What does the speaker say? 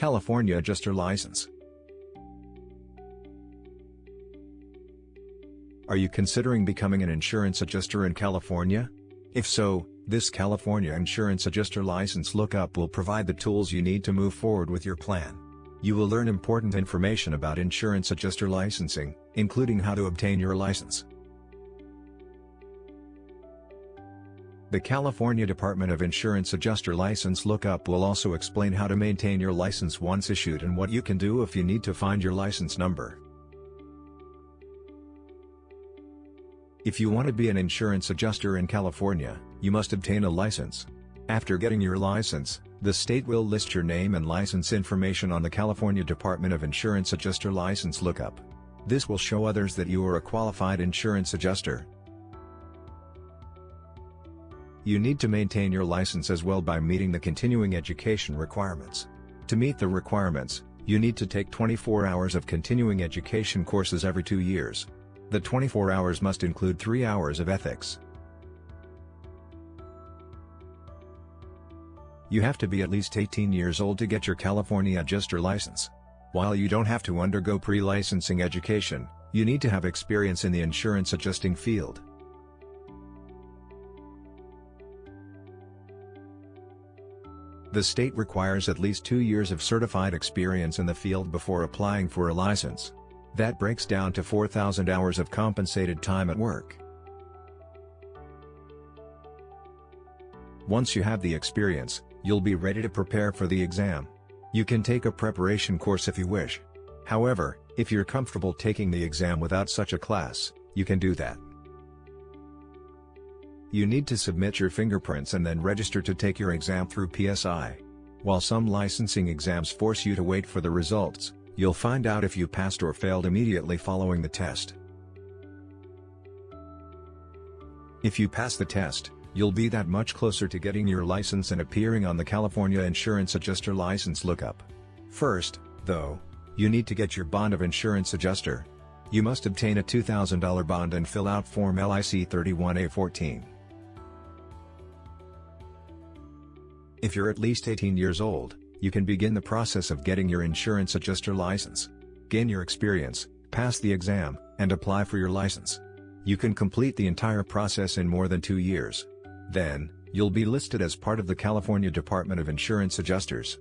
California Adjuster License. Are you considering becoming an insurance adjuster in California? If so, this California Insurance Adjuster License Lookup will provide the tools you need to move forward with your plan. You will learn important information about insurance adjuster licensing, including how to obtain your license. The California Department of Insurance Adjuster License Lookup will also explain how to maintain your license once issued and what you can do if you need to find your license number. If you want to be an insurance adjuster in California, you must obtain a license. After getting your license, the state will list your name and license information on the California Department of Insurance Adjuster License Lookup. This will show others that you are a qualified insurance adjuster, you need to maintain your license as well by meeting the continuing education requirements. To meet the requirements, you need to take 24 hours of continuing education courses every two years. The 24 hours must include 3 hours of ethics. You have to be at least 18 years old to get your California Adjuster license. While you don't have to undergo pre-licensing education, you need to have experience in the insurance adjusting field. The state requires at least two years of certified experience in the field before applying for a license. That breaks down to 4,000 hours of compensated time at work. Once you have the experience, you'll be ready to prepare for the exam. You can take a preparation course if you wish. However, if you're comfortable taking the exam without such a class, you can do that. You need to submit your fingerprints and then register to take your exam through PSI. While some licensing exams force you to wait for the results, you'll find out if you passed or failed immediately following the test. If you pass the test, you'll be that much closer to getting your license and appearing on the California Insurance Adjuster License Lookup. First, though, you need to get your bond of insurance adjuster. You must obtain a $2,000 bond and fill out Form LIC 31A14. If you're at least 18 years old, you can begin the process of getting your insurance adjuster license. Gain your experience, pass the exam, and apply for your license. You can complete the entire process in more than two years. Then, you'll be listed as part of the California Department of Insurance Adjusters.